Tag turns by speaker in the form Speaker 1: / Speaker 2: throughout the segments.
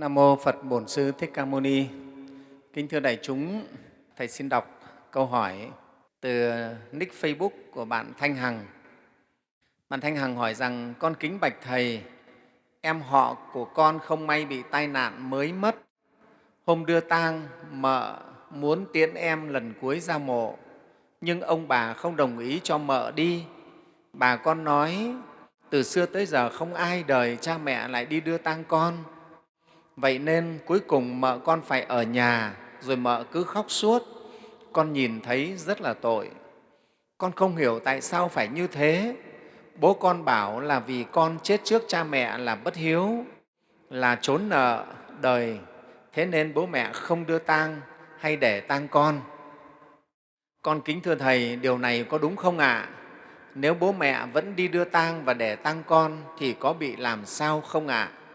Speaker 1: Nam mô Phật Bổn Sư Thích Ca Mâu Ni. Kính thưa đại chúng, thầy xin đọc câu hỏi từ nick Facebook của bạn Thanh Hằng. Bạn Thanh Hằng hỏi rằng con kính bạch thầy, em họ của con không may bị tai nạn mới mất. Hôm đưa tang mợ muốn tiễn em lần cuối ra mộ, nhưng ông bà không đồng ý cho mợ đi. Bà con nói từ xưa tới giờ không ai đời cha mẹ lại đi đưa tang con Vậy nên cuối cùng mợ con phải ở nhà, rồi mợ cứ khóc suốt. Con nhìn thấy rất là tội. Con không hiểu tại sao phải như thế. Bố con bảo là vì con chết trước cha mẹ là bất hiếu, là trốn nợ đời, thế nên bố mẹ không đưa tang hay để tang con. Con kính thưa Thầy, điều này có đúng không ạ? À? Nếu bố mẹ vẫn đi đưa tang và để tang con thì có bị làm sao không ạ? À?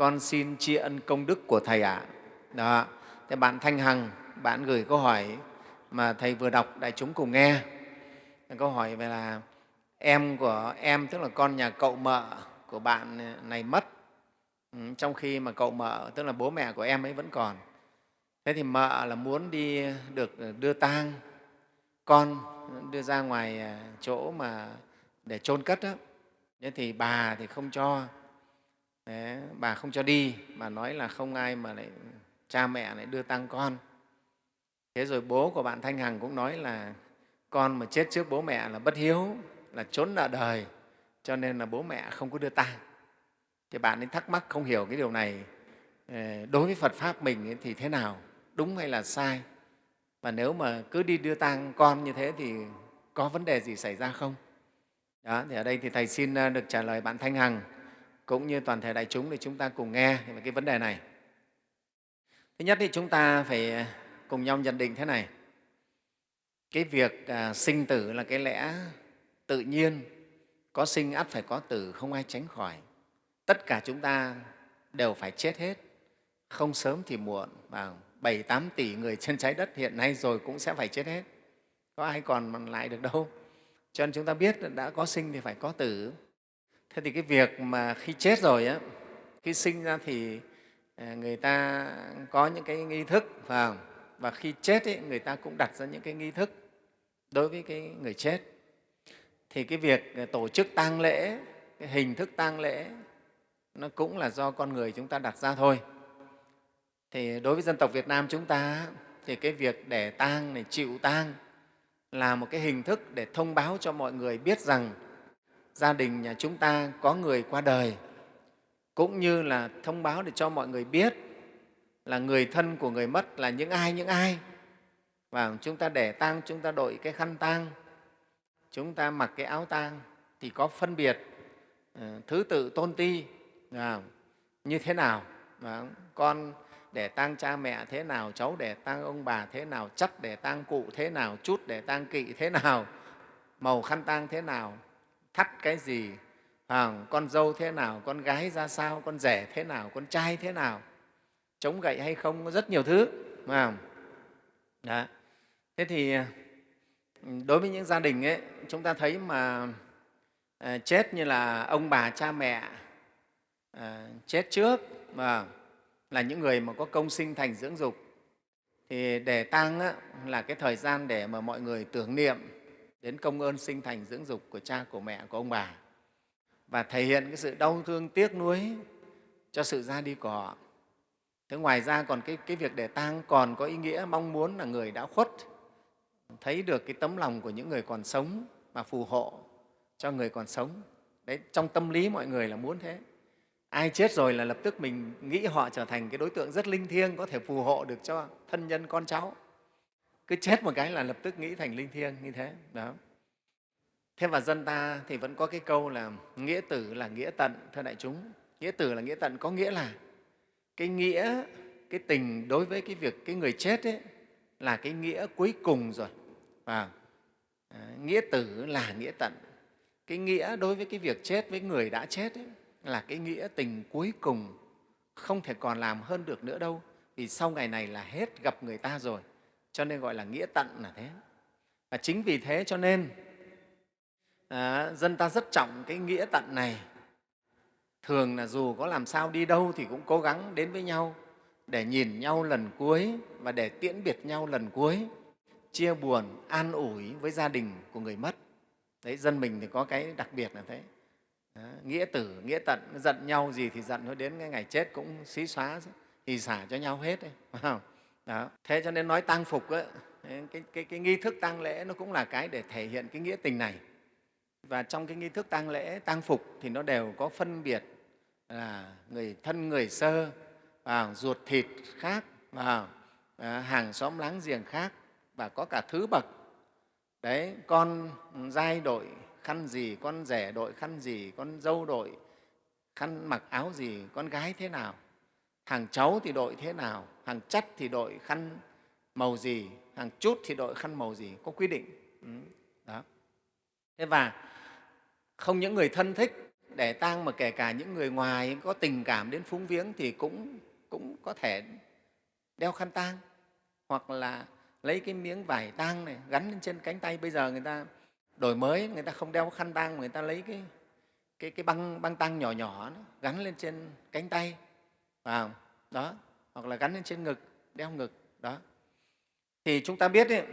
Speaker 1: Con xin tri ân công đức của Thầy ạ. À. Đó. Thế bạn Thanh Hằng, bạn gửi câu hỏi mà Thầy vừa đọc đại chúng cùng nghe. Câu hỏi về là em của em, tức là con nhà cậu mợ của bạn này mất, ừ, trong khi mà cậu mợ, tức là bố mẹ của em ấy vẫn còn. Thế thì mợ là muốn đi được đưa tang con đưa ra ngoài chỗ mà để chôn cất đó. Thế thì bà thì không cho Đấy, bà không cho đi bà nói là không ai mà lại cha mẹ lại đưa tăng con. Thế rồi bố của bạn thanh hằng cũng nói là con mà chết trước bố mẹ là bất hiếu là trốn nợ đời cho nên là bố mẹ không có đưa tang. Thì bạn ấy thắc mắc không hiểu cái điều này ờ, đối với phật pháp mình thì thế nào đúng hay là sai? Và nếu mà cứ đi đưa tang con như thế thì có vấn đề gì xảy ra không? Đó thì ở đây thì thầy xin ờ, được trả lời bạn thanh hằng cũng như toàn thể đại chúng để chúng ta cùng nghe về cái vấn đề này. Thứ nhất thì chúng ta phải à, cùng nhau nhận định thế này. Cái việc à, sinh tử là cái lẽ tự nhiên, có sinh ắt phải có tử, không ai tránh khỏi. Tất cả chúng ta đều phải chết hết, không sớm thì muộn. Và 7 8 tỷ người trên trái đất hiện nay rồi cũng sẽ phải chết hết. Có ai còn lại được đâu. Cho nên chúng ta biết đã có sinh thì phải có tử. Thế thì cái việc mà khi chết rồi, á, khi sinh ra thì ờ, người ta có những cái nghi thức phải và khi chết ấy, người ta cũng đặt ra những cái nghi thức đối với cái người chết. Thì cái việc ờ, tổ chức tang lễ, cái hình thức tang lễ nó cũng là do con người chúng ta đặt ra thôi. Thì đối với dân tộc Việt Nam chúng ta thì cái việc để tang này chịu tang là một cái hình thức để thông báo cho mọi người biết rằng gia đình nhà chúng ta có người qua đời, cũng như là thông báo để cho mọi người biết là người thân của người mất là những ai những ai. Và chúng ta để tang, chúng ta đội cái khăn tang, chúng ta mặc cái áo tang thì có phân biệt ờ, thứ tự tôn ti à, như thế nào. Và con để tang cha mẹ thế nào, cháu để tang ông bà thế nào chắc để tang cụ thế nào, chút để tang kỵ thế nào, màu khăn tang thế nào thắt cái gì? À, con dâu thế nào? Con gái ra sao? Con rể thế nào? Con trai thế nào? Chống gậy hay không? Có rất nhiều thứ à. Đó. thế thì đối với những gia đình ấy, chúng ta thấy mà à, chết như là ông bà cha mẹ à, chết trước mà là những người mà có công sinh thành dưỡng dục. Thì để tang là cái thời gian để mà mọi người tưởng niệm đến công ơn sinh thành dưỡng dục của cha, của mẹ, của ông bà và thể hiện cái sự đau thương tiếc nuối cho sự ra đi của họ. Thế ngoài ra còn cái, cái việc để tang còn có ý nghĩa mong muốn là người đã khuất thấy được cái tấm lòng của những người còn sống mà phù hộ cho người còn sống. Đấy, trong tâm lý mọi người là muốn thế. Ai chết rồi là lập tức mình nghĩ họ trở thành cái đối tượng rất linh thiêng, có thể phù hộ được cho thân nhân con cháu cứ chết một cái là lập tức nghĩ thành linh thiêng như thế đó. Thế và dân ta thì vẫn có cái câu là nghĩa tử là nghĩa tận thưa đại chúng. Nghĩa tử là nghĩa tận có nghĩa là cái nghĩa cái tình đối với cái việc cái người chết ấy là cái nghĩa cuối cùng rồi. Và nghĩa tử là nghĩa tận. Cái nghĩa đối với cái việc chết với người đã chết ấy, là cái nghĩa tình cuối cùng không thể còn làm hơn được nữa đâu vì sau ngày này là hết gặp người ta rồi cho nên gọi là nghĩa tận là thế. Và chính vì thế cho nên à, dân ta rất trọng cái nghĩa tận này. Thường là dù có làm sao đi đâu thì cũng cố gắng đến với nhau để nhìn nhau lần cuối và để tiễn biệt nhau lần cuối chia buồn an ủi với gia đình của người mất. Đấy dân mình thì có cái đặc biệt là thế. Đó, nghĩa tử nghĩa tận giận nhau gì thì giận thôi đến cái ngày chết cũng xí xóa thì xả cho nhau hết đấy phải không? Đó. thế cho nên nói tang phục ấy, cái, cái, cái nghi thức tang lễ nó cũng là cái để thể hiện cái nghĩa tình này. Và trong cái nghi thức tang lễ tang phục thì nó đều có phân biệt là người thân người sơ và ruột thịt khác và à, hàng xóm láng giềng khác và có cả thứ bậc. Đấy con giai đội khăn gì con rể đội khăn gì con dâu đội khăn mặc áo gì con gái thế nào hàng cháu thì đội thế nào? Hàng chắt thì đội khăn màu gì? Hàng chút thì đội khăn màu gì? Có quy định. Ừ, đó. Thế và không những người thân thích để tang mà kể cả những người ngoài có tình cảm đến phúng viếng thì cũng cũng có thể đeo khăn tang hoặc là lấy cái miếng vải tang này gắn lên trên cánh tay. Bây giờ người ta đổi mới người ta không đeo khăn tang người ta lấy cái cái, cái băng băng tang nhỏ nhỏ đó, gắn lên trên cánh tay à, đó. Hoặc là gắn lên trên ngực đeo ngực. Đó. Thì chúng ta biết ấy,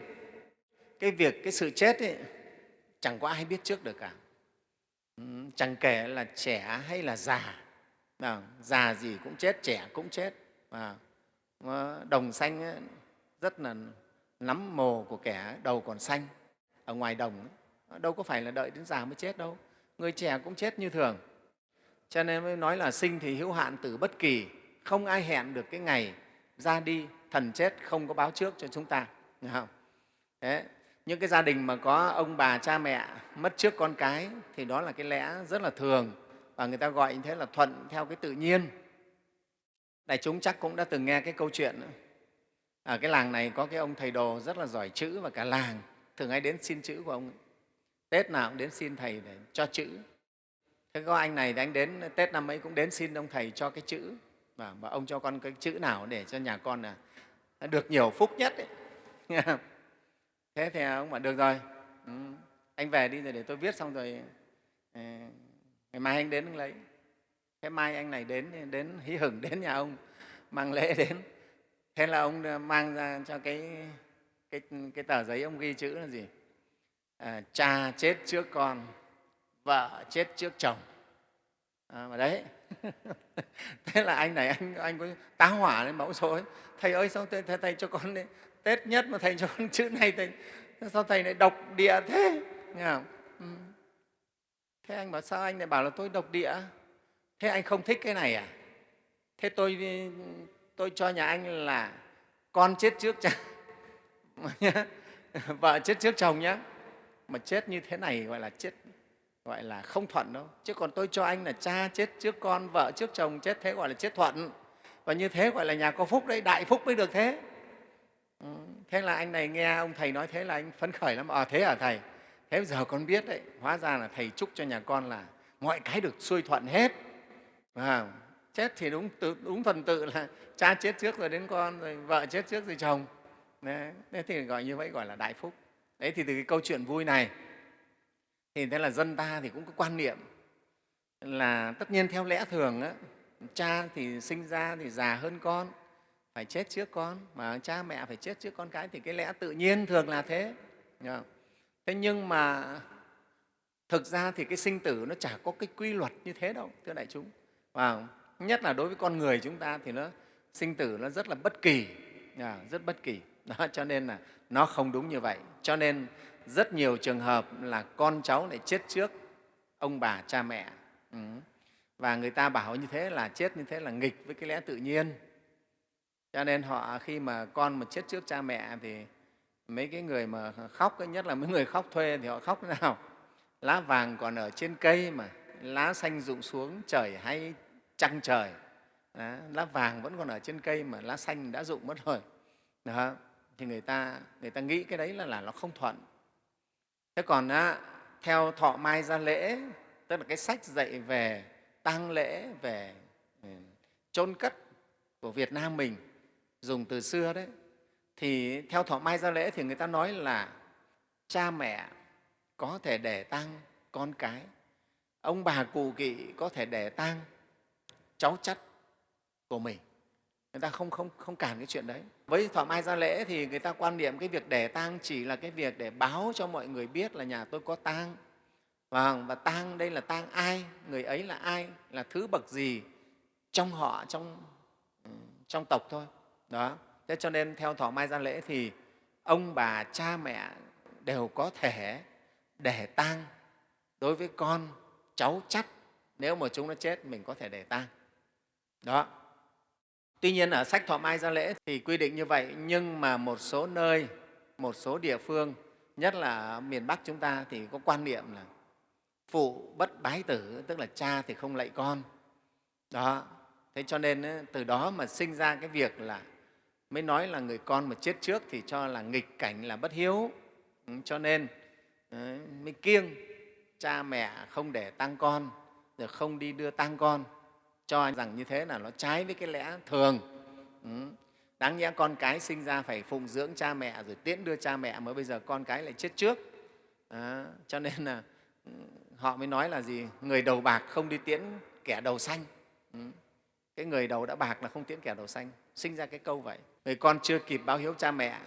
Speaker 1: cái việc cái sự chết ấy, chẳng có ai biết trước được cả. Chẳng kể là trẻ hay là già. À, già gì cũng chết trẻ cũng chết. À, đồng xanh ấy, rất là nắm mồ của kẻ đầu còn xanh ở ngoài đồng ấy. Ờ, đâu có phải là đợi đến già mới chết đâu. Người trẻ cũng chết như thường. Cho nên mới nói là sinh thì hữu hạn tử bất kỳ không ai hẹn được cái ngày ra đi thần chết không có báo trước cho chúng ta hiểu không? Đấy, những cái gia đình mà có ông bà cha mẹ mất trước con cái thì đó là cái lẽ rất là thường và người ta gọi như thế là thuận theo cái tự nhiên. Đại chúng chắc cũng đã từng nghe cái câu chuyện ở cái làng này có cái ông thầy đồ rất là giỏi chữ và cả làng thường hay đến xin chữ của ông tết nào cũng đến xin thầy để cho chữ. Thế có anh này thì anh đến tết năm ấy cũng đến xin ông thầy cho cái chữ và, và ông cho con cái chữ nào để cho nhà con là được nhiều phúc nhất ấy. thế thì ông bảo được rồi. Ừ, anh về đi rồi để tôi viết xong rồi ờ, ngày mai anh đến anh lấy. Thế mai anh này đến đến hí hửng đến nhà ông mang lễ đến. Thế là ông ờ, mang ra cho cái cái, cái tờ giấy ông ghi chữ là gì? À, cha chết trước con vợ chết trước chồng à, mà đấy. Thế là anh này anh anh có tá hỏa lên mẫu số thầy ơi sao thầy, thầy, thầy cho con đấy tết nhất mà thầy cho con chữ này thầy. Sao thầy lại độc địa thế? Nghe không? Ừ. thế anh bảo sao anh lại bảo là tôi độc địa? Thế anh không thích cái này à? Thế tôi tôi cho nhà anh là con chết trước cha. Vợ chết trước chồng nhé mà chết như thế này gọi là chết gọi là không thuận đâu. Chứ còn tôi cho anh là cha chết trước con vợ trước chồng chết thế gọi là chết thuận. Và như thế gọi là nhà có phúc đấy đại phúc mới được thế. Ừ. thế là anh này nghe ông thầy nói thế là anh phấn khởi lắm. À thế à thầy? Thế giờ con biết đấy hóa ra là thầy chúc cho nhà con là mọi cái được xuôi thuận hết. À, chết thì đúng đúng phần tự là cha chết trước rồi đến con rồi vợ chết trước rồi chồng. Đấy, thế thì gọi như vậy gọi là đại phúc. Đấy thì từ cái câu chuyện vui này thì thế là dân ta thì cũng có quan niệm là tất nhiên theo lẽ thường á, cha thì sinh ra thì già hơn con phải chết trước con mà cha mẹ phải chết trước con cái thì cái lẽ tự nhiên thường là thế. Thế nhưng mà thực ra thì cái sinh tử nó chả có cái quy luật như thế đâu thưa đại chúng. Và nhất là đối với con người chúng ta thì nó sinh tử nó rất là bất kỳ rất bất kỳ đó cho nên là nó không đúng như vậy. Cho nên rất nhiều trường hợp là con cháu lại chết trước ông bà cha mẹ. Ừ. và người ta bảo như thế là chết như thế là nghịch với cái lẽ tự nhiên. Cho nên họ khi mà con mà chết trước cha mẹ thì mấy cái người mà khóc nhất là mấy người khóc thuê thì họ khóc thế nào? Lá vàng còn ở trên cây mà lá xanh rụng xuống trời hay trăng trời. Đó, lá vàng vẫn còn ở trên cây mà lá xanh đã rụng mất rồi. Đó, thì người ta người ta nghĩ cái đấy là, là nó không thuận. Thế còn á, theo thọ mai gia lễ tức là cái sách dạy về tang lễ về ừ, chôn cất của việt nam mình dùng từ xưa đấy thì theo thọ mai gia lễ thì người ta nói là cha mẹ có thể để tang con cái. Ông bà cụ kỵ có thể để tang cháu chắt của mình người ta không, không, không cản cái chuyện đấy. Với thọ mai ra lễ thì người ta quan niệm cái việc để tang chỉ là cái việc để báo cho mọi người biết là nhà tôi có tang. Và, và tang đây là tang ai? Người ấy là ai? Là thứ bậc gì trong họ trong ừ, trong tộc thôi. Đó. Thế cho nên theo thọ mai gia lễ thì ông bà cha mẹ đều có thể để tang. Đối với con cháu chắt nếu mà chúng nó chết mình có thể để tang. Đó tuy nhiên ở sách thọ mai gia lễ thì quy định như vậy, nhưng mà một số nơi, một số địa phương, nhất là miền bắc chúng ta thì có quan niệm là phụ bất bái tử, tức là cha thì không lạy con. Đó, thế cho nên từ đó mà sinh ra cái việc là mới nói là người con mà chết trước thì cho là nghịch cảnh là bất hiếu. Ừ, cho nên mới kiêng cha mẹ không để tăng con, rồi không đi đưa tăng con cho rằng như thế là nó trái với cái lẽ thường. Ừ. đáng nhẽ con cái sinh ra phải phụng dưỡng cha mẹ rồi tiễn đưa cha mẹ mới bây giờ con cái lại chết trước. À, cho nên là ừ, họ mới nói là gì? Người đầu bạc không đi tiễn kẻ đầu xanh ừ. cái người đầu đã bạc là không tiễn kẻ đầu xanh sinh ra cái câu vậy. Người con chưa kịp báo hiếu cha mẹ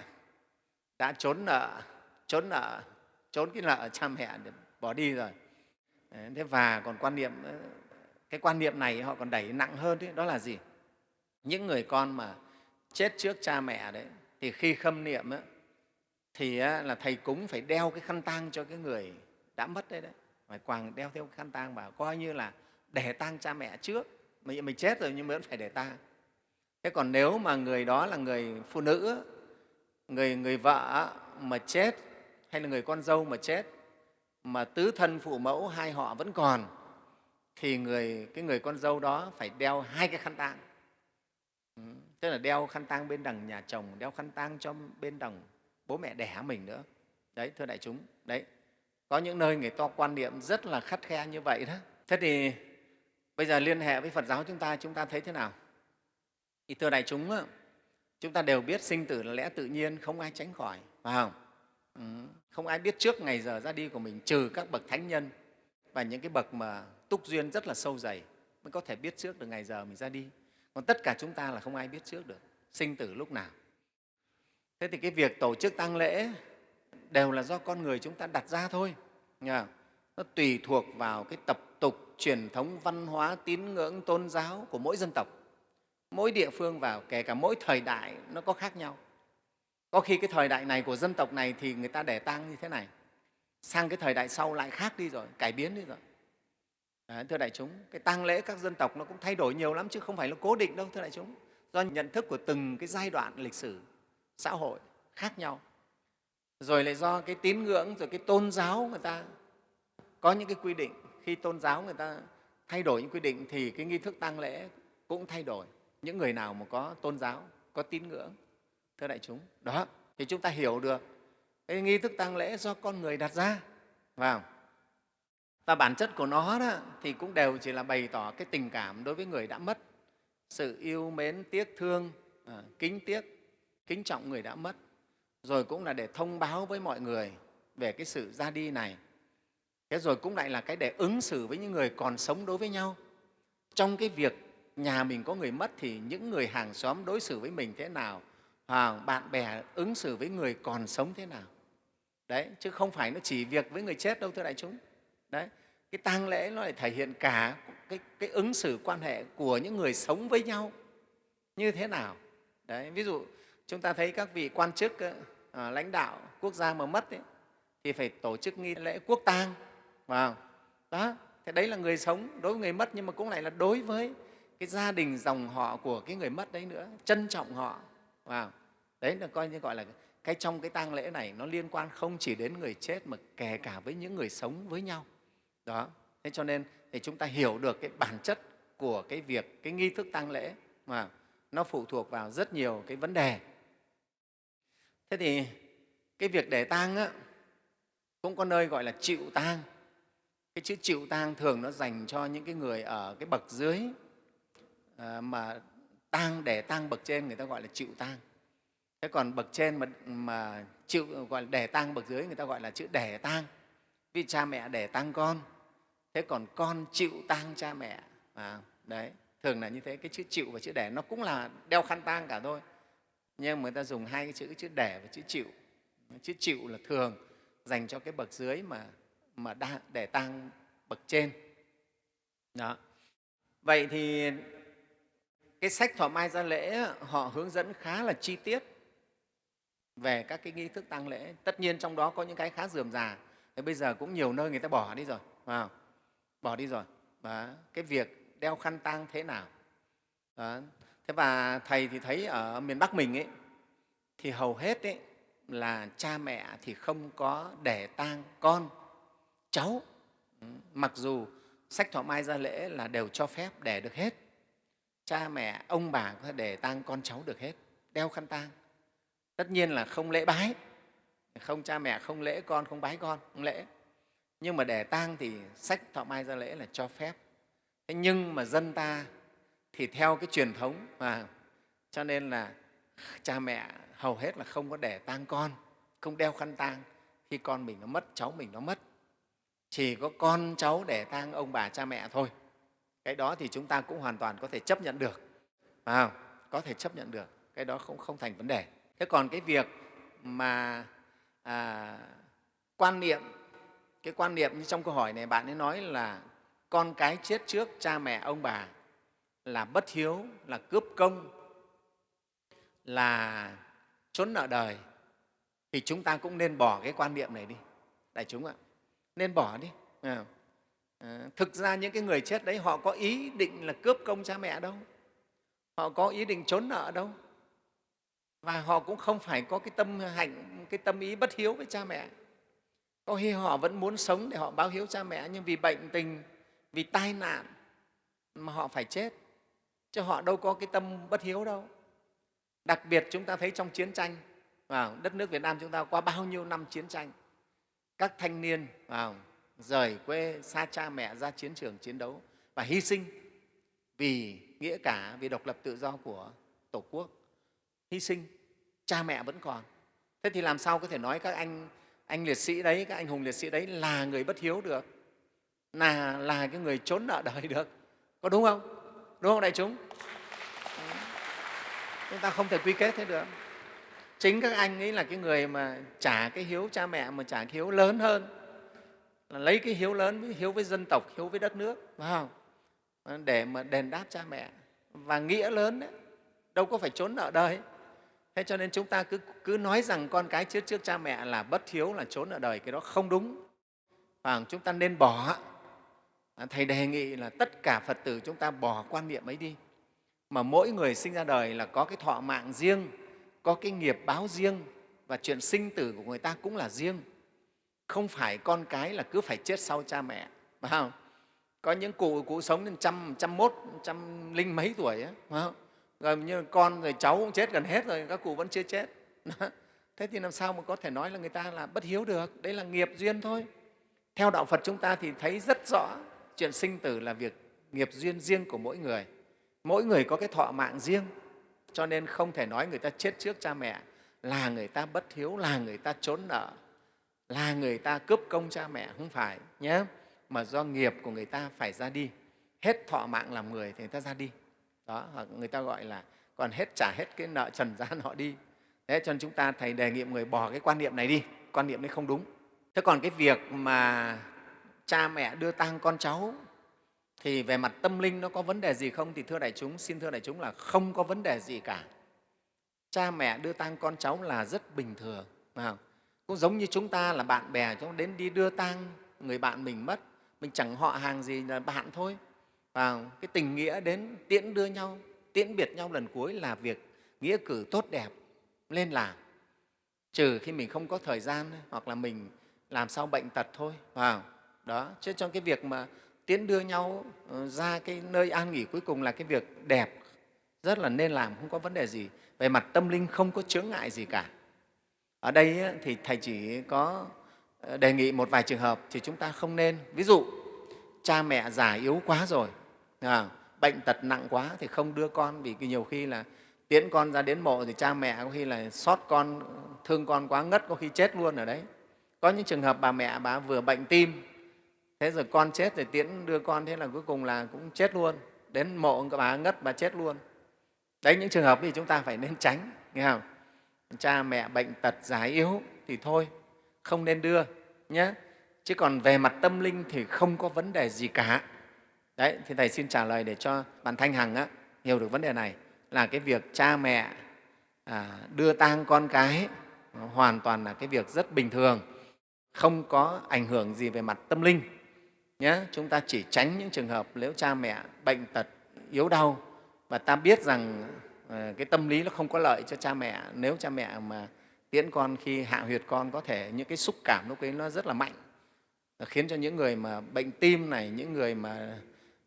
Speaker 1: đã trốn nợ trốn nợ trốn cái nợ cha mẹ để bỏ đi rồi. Thế và còn quan niệm cái quan niệm này họ còn đẩy nặng hơn đấy đó là gì? Những người con mà chết trước cha mẹ đấy thì khi khâm niệm ấy, thì là thầy cúng phải đeo cái khăn tang cho cái người đã mất đấy đấy. Phải quàng đeo theo khăn tang vào coi như là để tang cha mẹ trước. Mình, mình chết rồi nhưng vẫn phải để tang. Thế còn nếu mà người đó là người phụ nữ người người vợ mà chết hay là người con dâu mà chết mà tứ thân phụ mẫu hai họ vẫn còn thì người cái người con dâu đó phải đeo hai cái khăn tang. Ừ, tức là đeo khăn tang bên đằng nhà chồng đeo khăn tang cho bên đằng bố mẹ đẻ mình nữa. Đấy thưa đại chúng đấy. Có những nơi người ta quan niệm rất là khắt khe như vậy đó. Thế thì bây giờ liên hệ với phật giáo chúng ta chúng ta thấy thế nào? Thì thưa đại chúng chúng ta đều biết sinh tử là lẽ tự nhiên không ai tránh khỏi phải không? Ừ, không ai biết trước ngày giờ ra đi của mình trừ các bậc thánh nhân và những cái bậc mà túc duyên rất là sâu dày, mới có thể biết trước được ngày giờ mình ra đi. Còn tất cả chúng ta là không ai biết trước được, sinh tử lúc nào. Thế thì cái việc tổ chức tang lễ đều là do con người chúng ta đặt ra thôi. Nha nó tùy thuộc vào cái tập tục truyền thống văn hóa tín ngưỡng tôn giáo của mỗi dân tộc. Mỗi địa phương vào, kể cả mỗi thời đại, nó có khác nhau. Có khi cái thời đại này của dân tộc này thì người ta để tang như thế này, sang cái thời đại sau lại khác đi rồi, cải biến đi rồi. Đấy, thưa đại chúng cái tang lễ các dân tộc nó cũng thay đổi nhiều lắm chứ không phải là cố định đâu thưa đại chúng. Do nhận thức của từng cái giai đoạn lịch sử xã hội khác nhau. Rồi lại do cái tín ngưỡng rồi cái tôn giáo người ta có những cái quy định. Khi tôn giáo người ta thay đổi những quy định thì cái nghi thức tang lễ cũng thay đổi. Những người nào mà có tôn giáo có tín ngưỡng thưa đại chúng đó thì chúng ta hiểu được cái nghi thức tang lễ do con người đặt ra vào và bản chất của nó đó, thì cũng đều chỉ là bày tỏ cái tình cảm đối với người đã mất. Sự yêu mến tiếc thương à, kính tiếc kính trọng người đã mất. Rồi cũng là để thông báo với mọi người về cái sự ra đi này. Thế rồi cũng lại là cái để ứng xử với những người còn sống đối với nhau. Trong cái việc nhà mình có người mất thì những người hàng xóm đối xử với mình thế nào? À, bạn bè ứng xử với người còn sống thế nào? Đấy chứ không phải nó chỉ việc với người chết đâu thưa đại chúng. Đấy cái tang lễ nó lại thể hiện cả cái, cái ứng xử quan hệ của những người sống với nhau như thế nào. Đấy ví dụ chúng ta thấy các vị quan chức ờ, à, lãnh đạo quốc gia mà mất ấy, thì phải tổ chức nghi lễ quốc tang vào đó thế đấy là người sống đối với người mất nhưng mà cũng lại là đối với cái gia đình dòng họ của cái người mất đấy nữa trân trọng họ vào đấy là coi như gọi là cái trong cái tang lễ này nó liên quan không chỉ đến người chết mà kể cả với những người sống với nhau đó. Thế cho nên thì chúng ta hiểu được cái bản chất của cái việc cái nghi thức tang lễ mà nó phụ thuộc vào rất nhiều cái vấn đề. Thế thì cái việc để tang á, cũng có nơi gọi là chịu tang. Cái chữ chịu tang thường nó dành cho những cái người ở cái bậc dưới à, mà tang để tang bậc trên người ta gọi là chịu tang. Thế còn bậc trên mà, mà chịu gọi là để tang bậc dưới người ta gọi là chữ để tang. Vì cha mẹ để tang con thế còn con chịu tang cha mẹ. À, đấy thường là như thế. Cái chữ chịu và chữ đẻ nó cũng là đeo khăn tang cả thôi. Nhưng người ta dùng hai cái chữ chữ đẻ và chữ chịu. Chữ chịu là thường dành cho cái bậc dưới mà mà đa, để tang bậc trên. Đó. Vậy thì cái sách thọ mai gia lễ họ hướng dẫn khá là chi tiết về các cái nghi thức tang lễ. Tất nhiên trong đó có những cái khá dườm già. Thì bây giờ cũng nhiều nơi người ta bỏ đi rồi phải không? Bỏ đi rồi. Và cái việc đeo khăn tang thế nào? Đó. thế và thầy thì thấy ở miền bắc mình ấy, thì hầu hết ấy là cha mẹ thì không có để tang con, cháu. Ừ, mặc dù sách thọ mai gia lễ là đều cho phép để được hết. Cha mẹ, ông bà có thể để tang con cháu được hết, đeo khăn tang. Tất nhiên là không lễ bái. Không, cha mẹ không lễ con, không bái con, không lễ nhưng mà để tang thì sách thọ mai gia lễ là cho phép. Thế nhưng mà dân ta thì theo cái truyền thống mà cho nên là cha mẹ hầu hết là không có để tang con không đeo khăn tang. Khi con mình nó mất cháu mình nó mất. Chỉ có con cháu để tang ông bà cha mẹ thôi. Cái đó thì chúng ta cũng hoàn toàn có thể chấp nhận được. À có thể chấp nhận được. Cái đó không, không thành vấn đề. Thế còn cái việc mà à, quan niệm cái quan niệm như trong câu hỏi này bạn ấy nói là con cái chết trước cha mẹ ông bà là bất hiếu là cướp công là trốn nợ đời thì chúng ta cũng nên bỏ cái quan niệm này đi. Đại chúng ạ nên bỏ đi. À, thực ra những cái người chết đấy họ có ý định là cướp công cha mẹ đâu họ có ý định trốn nợ đâu và họ cũng không phải có cái tâm hạnh cái tâm ý bất hiếu với cha mẹ có khi họ vẫn muốn sống để họ báo hiếu cha mẹ, nhưng vì bệnh tình, vì tai nạn mà họ phải chết. Chứ họ đâu có cái tâm bất hiếu đâu. Đặc biệt chúng ta thấy trong chiến tranh, vào đất nước Việt Nam chúng ta qua bao nhiêu năm chiến tranh, các thanh niên, vào rời quê xa cha mẹ ra chiến trường chiến đấu và hy sinh vì nghĩa cả, vì độc lập tự do của tổ quốc. Hy sinh, cha mẹ vẫn còn. Thế thì làm sao có thể nói các anh anh liệt sĩ đấy, các anh hùng liệt sĩ đấy là người bất hiếu được, là là cái người trốn nợ đời được. Có đúng không? Đúng không đại chúng? Chúng ta không thể quy kết thế được. Chính các anh ấy là cái người mà trả cái hiếu cha mẹ, mà trả cái hiếu lớn hơn. Là lấy cái hiếu lớn với hiếu với dân tộc, hiếu với đất nước, phải không? Để mà đền đáp cha mẹ. Và nghĩa lớn đấy, đâu có phải trốn nợ đời thế cho nên chúng ta cứ, cứ nói rằng con cái chết trước cha mẹ là bất hiếu là trốn ở đời cái đó không đúng. Và chúng ta nên bỏ. À, thầy đề nghị là tất cả phật tử chúng ta bỏ quan niệm ấy đi. Mà mỗi người sinh ra đời là có cái thọ mạng riêng có cái nghiệp báo riêng và chuyện sinh tử của người ta cũng là riêng. Không phải con cái là cứ phải chết sau cha mẹ phải không? Có những cụ cụ sống đến trăm trăm mốt trăm linh mấy tuổi ấy, phải không? Gần như con rồi cháu cũng chết gần hết rồi, các cụ vẫn chưa chết. Thế thì làm sao mà có thể nói là người ta là bất hiếu được? Đấy là nghiệp duyên thôi. Theo đạo phật chúng ta thì thấy rất rõ chuyện sinh tử là việc nghiệp duyên riêng của mỗi người. Mỗi người có cái thọ mạng riêng. Cho nên không thể nói người ta chết trước cha mẹ, là người ta bất hiếu, là người ta trốn nợ, là người ta cướp công cha mẹ. Không phải nhé. Mà do nghiệp của người ta phải ra đi. Hết thọ mạng làm người thì người ta ra đi đó, hoặc người ta gọi là còn hết trả hết cái nợ trần gian họ đi. Thế cho nên chúng ta thầy đề nghị người bỏ cái quan niệm này đi, quan niệm đấy không đúng. Thế còn cái việc mà cha mẹ đưa tang con cháu thì về mặt tâm linh nó có vấn đề gì không? Thì thưa đại chúng, xin thưa đại chúng là không có vấn đề gì cả. Cha mẹ đưa tang con cháu là rất bình thường, phải cũng giống như chúng ta là bạn bè, chúng đến đi đưa tang, người bạn mình mất, mình chẳng họ hàng gì là bạn thôi và cái tình nghĩa đến tiễn đưa nhau, tiễn biệt nhau lần cuối là việc nghĩa cử tốt đẹp lên làm trừ khi mình không có thời gian hoặc là mình làm sao bệnh tật thôi. Vào, đó, chứ trong cái việc mà tiễn đưa nhau ờ, ra cái nơi an nghỉ cuối cùng là cái việc đẹp, rất là nên làm, không có vấn đề gì. Về mặt tâm linh không có chướng ngại gì cả. Ở đây thì thầy chỉ có ờ, đề nghị một vài trường hợp thì chúng ta không nên. Ví dụ, cha mẹ già yếu quá rồi à, bệnh tật nặng quá thì không đưa con vì nhiều khi là tiễn con ra đến mộ thì cha mẹ có khi là xót con thương con quá ngất có khi chết luôn ở đấy. Có những trường hợp bà mẹ bà vừa bệnh tim thế rồi con chết rồi tiễn đưa con thế là cuối cùng là cũng chết luôn. Đến mộ các bà ngất bà chết luôn. Đấy những trường hợp thì chúng ta phải nên tránh nghe không? Cha mẹ bệnh tật già yếu thì thôi không nên đưa nhé. Chứ còn về mặt tâm linh thì không có vấn đề gì cả đấy thì thầy xin trả lời để cho bạn thanh hằng á, hiểu được vấn đề này. Là cái việc cha mẹ à, đưa tang con cái hoàn toàn là cái việc rất bình thường không có ảnh hưởng gì về mặt tâm linh. Nhé chúng ta chỉ tránh những trường hợp nếu cha mẹ bệnh tật yếu đau và ta biết rằng à, cái tâm lý nó không có lợi cho cha mẹ nếu cha mẹ mà tiễn con khi hạ huyệt con có thể những cái xúc cảm lúc ấy nó rất là mạnh. Khiến cho những người mà bệnh tim này những người mà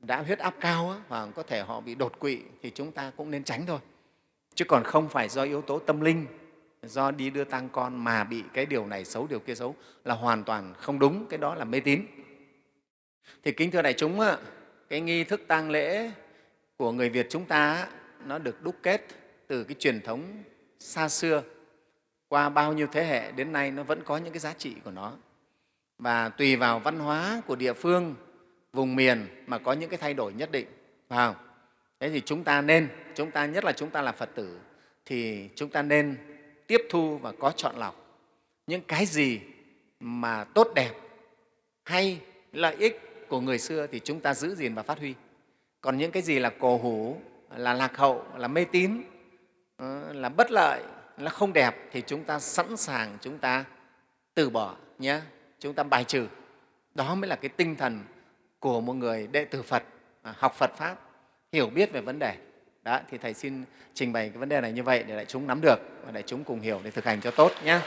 Speaker 1: đã huyết áp cao và hoặc có thể họ bị đột quỵ thì chúng ta cũng nên tránh thôi. Chứ còn không phải do yếu tố tâm linh, do đi đưa tang con mà bị cái điều này xấu, điều kia xấu là hoàn toàn không đúng, cái đó là mê tín. Thì kính thưa đại chúng cái nghi thức tang lễ của người việt chúng ta nó được đúc kết từ cái truyền thống xa xưa. Qua bao nhiêu thế hệ đến nay nó vẫn có những cái giá trị của nó. Và tùy vào văn hóa của địa phương vùng miền mà có những cái thay đổi nhất định, phải không? Thế thì chúng ta nên, chúng ta, nhất là chúng ta là phật tử, thì chúng ta nên tiếp thu và có chọn lọc những cái gì mà tốt đẹp hay lợi ích của người xưa thì chúng ta giữ gìn và phát huy. Còn những cái gì là cổ hủ, là lạc hậu, là mê tín ờ, là bất lợi, là không đẹp thì chúng ta sẵn sàng chúng ta từ bỏ nhé. Chúng ta bài trừ. Đó mới là cái tinh thần của một người đệ tử phật à, học phật pháp, hiểu biết về vấn đề. Đó, thì thầy xin trình bày cái vấn đề này như vậy để đại chúng nắm được và đại chúng cùng hiểu để thực hành cho tốt nhé